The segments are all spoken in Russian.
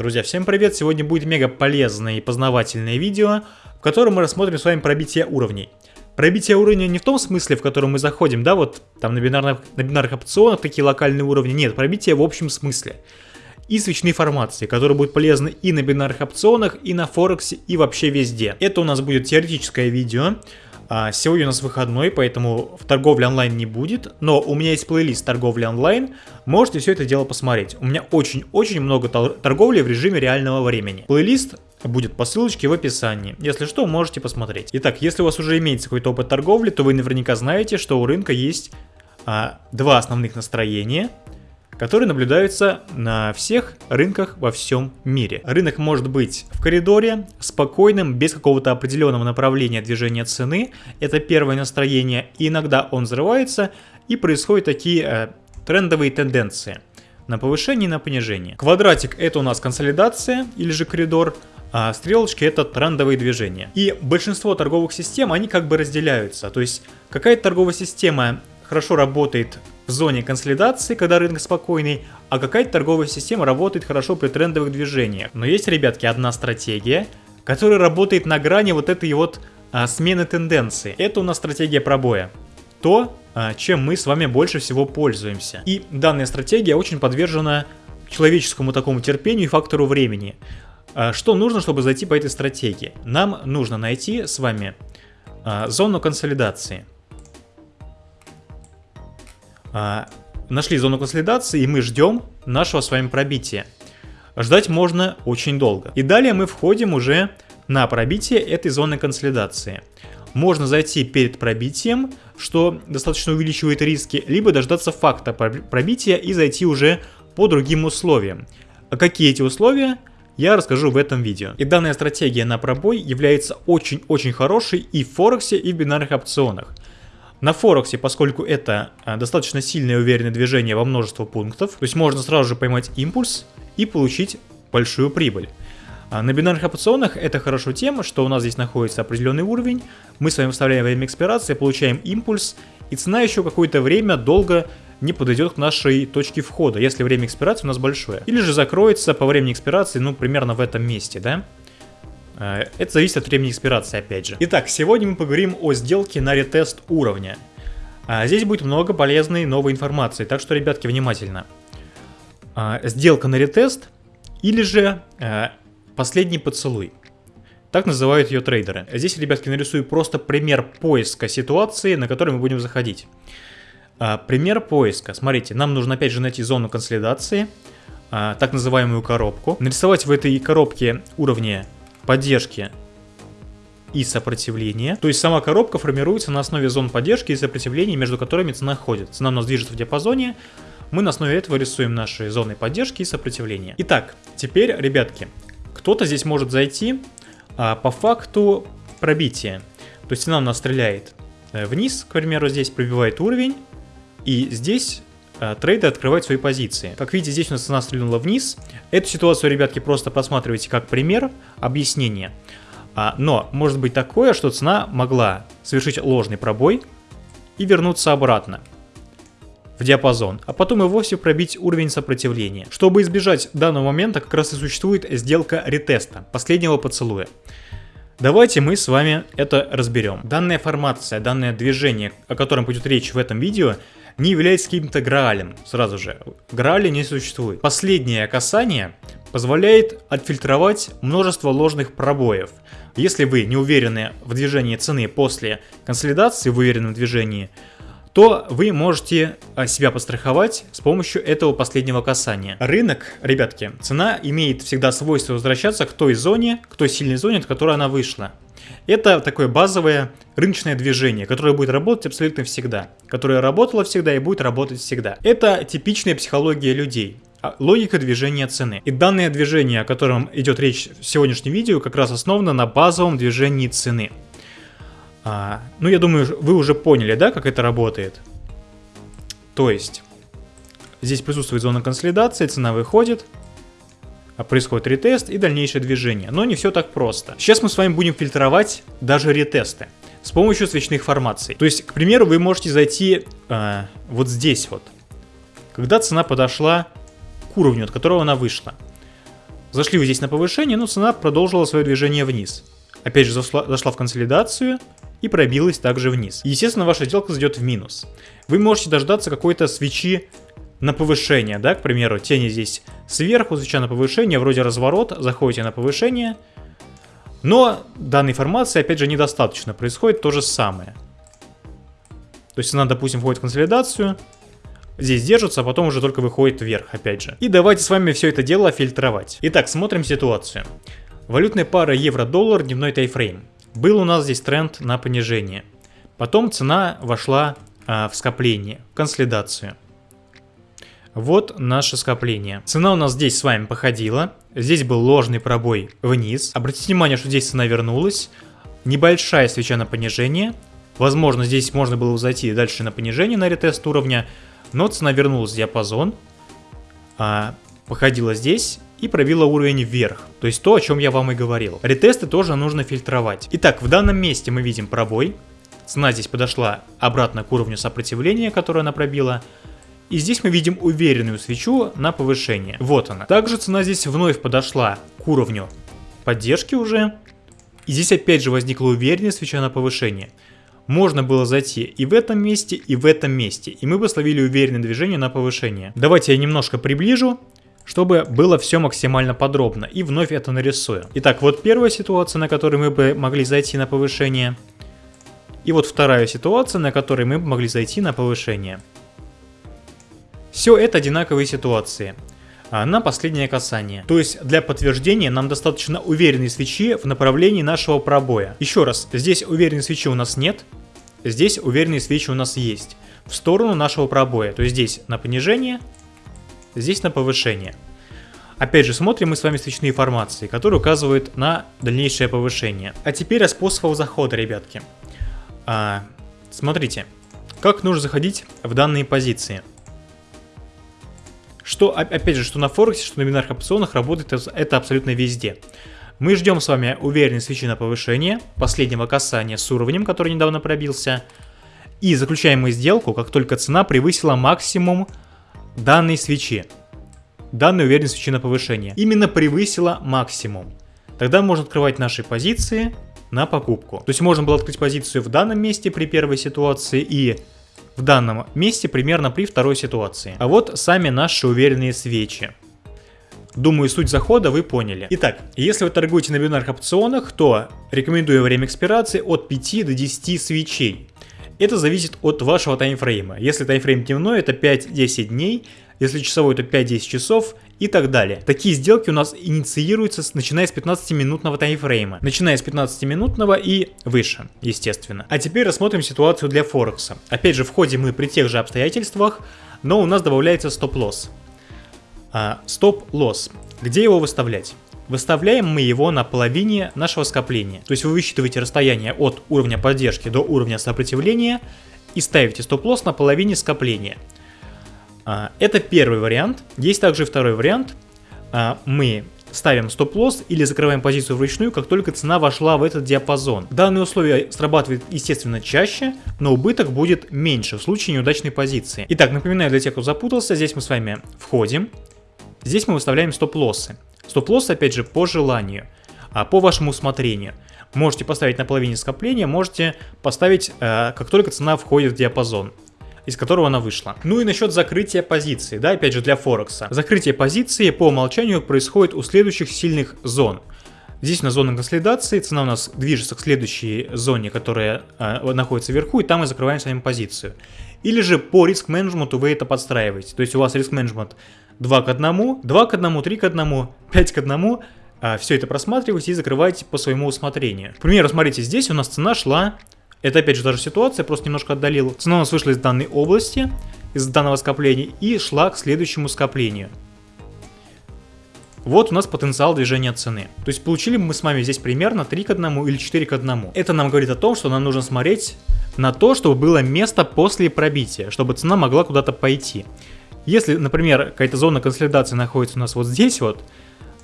Друзья, всем привет! Сегодня будет мега полезное и познавательное видео, в котором мы рассмотрим с вами пробитие уровней. Пробитие уровня не в том смысле, в котором мы заходим, да, вот там на бинарных, на бинарных опционах такие локальные уровни, нет, пробитие в общем смысле. И свечные формации, которые будут полезны и на бинарных опционах, и на Форексе, и вообще везде. Это у нас будет теоретическое видео, а, сегодня у нас выходной, поэтому в торговле онлайн не будет, но у меня есть плейлист торговли онлайн, можете все это дело посмотреть. У меня очень-очень много торговли в режиме реального времени. Плейлист будет по ссылочке в описании. Если что, можете посмотреть. Итак, если у вас уже имеется какой-то опыт торговли, то вы наверняка знаете, что у рынка есть а, два основных настроения – которые наблюдаются на всех рынках во всем мире. Рынок может быть в коридоре, спокойным, без какого-то определенного направления движения цены. Это первое настроение. И иногда он взрывается и происходят такие э, трендовые тенденции на повышение и на понижение. Квадратик это у нас консолидация или же коридор, а стрелочки это трендовые движения. И большинство торговых систем, они как бы разделяются. То есть какая-то торговая система хорошо работает в зоне консолидации, когда рынок спокойный, а какая-то торговая система работает хорошо при трендовых движениях. Но есть, ребятки, одна стратегия, которая работает на грани вот этой вот а, смены тенденции. Это у нас стратегия пробоя. То, а, чем мы с вами больше всего пользуемся. И данная стратегия очень подвержена человеческому такому терпению и фактору времени. А, что нужно, чтобы зайти по этой стратегии? Нам нужно найти с вами а, зону консолидации. А, нашли зону консолидации и мы ждем нашего с вами пробития. Ждать можно очень долго. И далее мы входим уже на пробитие этой зоны консолидации. Можно зайти перед пробитием, что достаточно увеличивает риски, либо дождаться факта пробития и зайти уже по другим условиям. А какие эти условия? Я расскажу в этом видео. И данная стратегия на пробой является очень-очень хорошей и в Форексе, и в бинарных опционах. На Форексе, поскольку это а, достаточно сильное и уверенное движение во множество пунктов, то есть можно сразу же поймать импульс и получить большую прибыль. А на бинарных опционах это хорошо тем, что у нас здесь находится определенный уровень, мы с вами вставляем время экспирации, получаем импульс, и цена еще какое-то время долго не подойдет к нашей точке входа, если время экспирации у нас большое. Или же закроется по времени экспирации, ну, примерно в этом месте, да? Э, это зависит от времени экспирации, опять же. Итак, сегодня мы поговорим о сделке на ретест уровня. А, здесь будет много полезной новой информации, так что, ребятки, внимательно. А, сделка на ретест или же э, последний поцелуй. Так называют ее трейдеры. Здесь, ребятки, нарисую просто пример поиска ситуации, на который мы будем заходить. Пример поиска. Смотрите, нам нужно опять же найти зону консолидации, так называемую коробку. Нарисовать в этой коробке уровни поддержки и сопротивления. То есть сама коробка формируется на основе зон поддержки и сопротивления, между которыми цена ходит. Цена у нас движется в диапазоне, мы на основе этого рисуем наши зоны поддержки и сопротивления. Итак, теперь, ребятки, кто-то здесь может зайти а, по факту пробития. То есть цена у нас стреляет э, вниз, к примеру, здесь пробивает уровень, и здесь Э, трейдер открывать свои позиции. Как видите, здесь у нас цена стрельнула вниз. Эту ситуацию, ребятки, просто просматривайте как пример объяснения. А, но может быть такое, что цена могла совершить ложный пробой и вернуться обратно в диапазон, а потом и вовсе пробить уровень сопротивления. Чтобы избежать данного момента, как раз и существует сделка ретеста, последнего поцелуя. Давайте мы с вами это разберем. Данная формация, данное движение, о котором пойдет речь в этом видео, не является каким-то граалем, сразу же. Грааля не существует. Последнее касание позволяет отфильтровать множество ложных пробоев. Если вы не уверены в движении цены после консолидации в уверенном движении, то вы можете а, себя постраховать с помощью этого последнего касания. Рынок, ребятки, цена имеет всегда свойство возвращаться к той зоне, к той сильной зоне, от которой она вышла. Это такое базовое рыночное движение, которое будет работать абсолютно всегда, которое работало всегда и будет работать всегда. Это типичная психология людей а, логика движения цены. И данное движение, о котором идет речь в сегодняшнем видео, как раз основано на базовом движении цены. А, ну, я думаю, вы уже поняли, да, как это работает. То есть, здесь присутствует зона консолидации, цена выходит, происходит ретест и дальнейшее движение. Но не все так просто. Сейчас мы с вами будем фильтровать даже ретесты с помощью свечных формаций. То есть, к примеру, вы можете зайти э, вот здесь вот, когда цена подошла к уровню, от которого она вышла. Зашли вы здесь на повышение, но цена продолжила свое движение вниз. Опять же зашла, зашла в консолидацию и пробилась также вниз. естественно, ваша сделка зайдет в минус. Вы можете дождаться какой-то свечи на повышение, да, к примеру, тени здесь сверху, свеча на повышение, вроде разворот, заходите на повышение, но данной информации, опять же, недостаточно, происходит то же самое. То есть она, допустим, входит в консолидацию, здесь держится, а потом уже только выходит вверх, опять же. И давайте с вами все это дело фильтровать. Итак, смотрим ситуацию. Валютная пара евро-доллар, дневной тайфрейм. Был у нас здесь тренд на понижение. Потом цена вошла а, в скопление, в консолидацию. Вот наше скопление. Цена у нас здесь с вами походила. Здесь был ложный пробой вниз. Обратите внимание, что здесь цена вернулась. Небольшая свеча на понижение. Возможно, здесь можно было зайти дальше на понижение на ретест уровня. Но цена вернулась в диапазон. А, походила здесь и пробила уровень вверх. То есть то, о чем я вам и говорил. Ретесты тоже нужно фильтровать. Итак, в данном месте мы видим пробой. Цена здесь подошла обратно к уровню сопротивления, которое она пробила. И здесь мы видим уверенную свечу на повышение. Вот она. Также цена здесь вновь подошла к уровню поддержки уже. И здесь опять же возникла уверенная свеча на повышение. Можно было зайти и в этом месте, и в этом месте. И мы бы словили уверенное движение на повышение. Давайте я немножко приближу, чтобы было все максимально подробно. И вновь это нарисую. Итак, вот первая ситуация, на которой мы бы могли зайти на повышение. И вот вторая ситуация, на которой мы могли зайти на повышение. Все это одинаковые ситуации а, на последнее касание. То есть для подтверждения нам достаточно уверенной свечи в направлении нашего пробоя. Еще раз, здесь уверенной свечи у нас нет, здесь уверенные свечи у нас есть. В сторону нашего пробоя. То есть здесь на понижение, здесь на повышение. Опять же, смотрим мы с вами свечные формации, которые указывают на дальнейшее повышение. А теперь о способах захода, ребятки. А, смотрите, как нужно заходить в данные позиции. Что, опять же, что на Форексе, что на бинарных опционах работает это абсолютно везде. Мы ждем с вами уверенной свечи на повышение, последнего касания с уровнем, который недавно пробился. И заключаем мы сделку, как только цена превысила максимум данной свечи. Данной уверенной свечи на повышение. Именно превысила максимум. Тогда можно открывать наши позиции на покупку. То есть можно было открыть позицию в данном месте при первой ситуации и в данном месте примерно при второй ситуации. А вот сами наши уверенные свечи. Думаю, суть захода вы поняли. Итак, если вы торгуете на бинарных опционах, то рекомендую время экспирации от 5 до 10 свечей. Это зависит от вашего таймфрейма. Если таймфрейм дневной, это 5-10 дней, если часовой, то 5-10 часов и так далее. Такие сделки у нас инициируются начиная с 15-минутного таймфрейма. Начиная с 15-минутного и выше, естественно. А теперь рассмотрим ситуацию для Форекса. Опять же, входим мы при тех же обстоятельствах, но у нас добавляется стоп-лосс. А, стоп-лосс. Где его выставлять? Выставляем мы его на половине нашего скопления. То есть вы высчитываете расстояние от уровня поддержки до уровня сопротивления и ставите стоп-лосс на половине скопления. А, это первый вариант. Есть также второй вариант. А, мы ставим стоп-лосс или закрываем позицию вручную, как только цена вошла в этот диапазон. Данное условие срабатывает, естественно, чаще, но убыток будет меньше в случае неудачной позиции. Итак, напоминаю для тех, кто запутался, здесь мы с вами входим. Здесь мы выставляем стоп-лоссы. Стоп-лосс, опять же, по желанию, а по вашему усмотрению. Можете поставить на половине скопления, можете поставить, э, как только цена входит в диапазон из которого она вышла. Ну и насчет закрытия позиции, да, опять же для Форекса. Закрытие позиции по умолчанию происходит у следующих сильных зон. Здесь на зоне консолидации цена у нас движется к следующей зоне, которая э, находится вверху, и там мы закрываем с вами позицию. Или же по риск-менеджменту вы это подстраиваете. То есть у вас риск-менеджмент 2 к 1, 2 к 1, 3 к 1, 5 к 1, а, все это просматриваете и закрываете по своему усмотрению. К примеру, смотрите, здесь у нас цена шла, это опять же та же ситуация, просто немножко отдалил. Цена у нас вышла из данной области, из данного скопления и шла к следующему скоплению. Вот у нас потенциал движения цены. То есть получили мы с вами здесь примерно 3 к 1 или 4 к 1. Это нам говорит о том, что нам нужно смотреть на то, чтобы было место после пробития, чтобы цена могла куда-то пойти. Если, например, какая-то зона консолидации находится у нас вот здесь вот,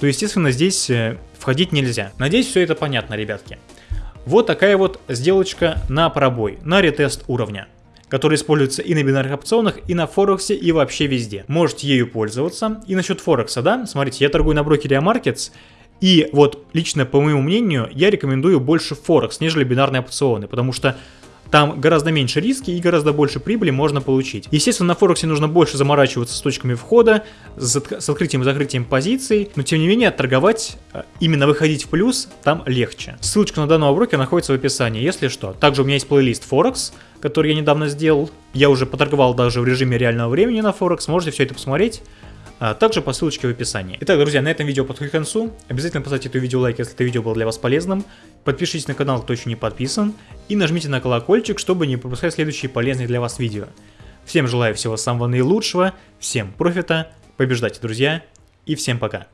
то, естественно, здесь э, входить нельзя. Надеюсь, все это понятно, ребятки. Вот такая вот сделочка на пробой, на ретест уровня. которая используется и на бинарных опционах, и на Форексе, и вообще везде. Можете ею пользоваться. И насчет Форекса, да, смотрите, я торгую на брокере Markets, и вот лично по моему мнению, я рекомендую больше Форекс, нежели бинарные опционы, потому что там гораздо меньше риски и гораздо больше прибыли можно получить. Естественно, на Форексе нужно больше заморачиваться с точками входа, с, с открытием и закрытием позиций, но тем не менее торговать, э, именно выходить в плюс, там легче. Ссылочка на данного брокера находится в описании, если что. Также у меня есть плейлист Форекс, который я недавно сделал. Я уже поторговал даже в режиме реального времени на Форекс, можете все это посмотреть а также по ссылочке в описании. Итак, друзья, на этом видео подходит к концу. Обязательно поставьте это видео лайк, если это видео было для вас полезным. Подпишитесь на канал, кто еще не подписан. И нажмите на колокольчик, чтобы не пропускать следующие полезные для вас видео. Всем желаю всего самого наилучшего, всем профита, побеждайте, друзья, и всем пока.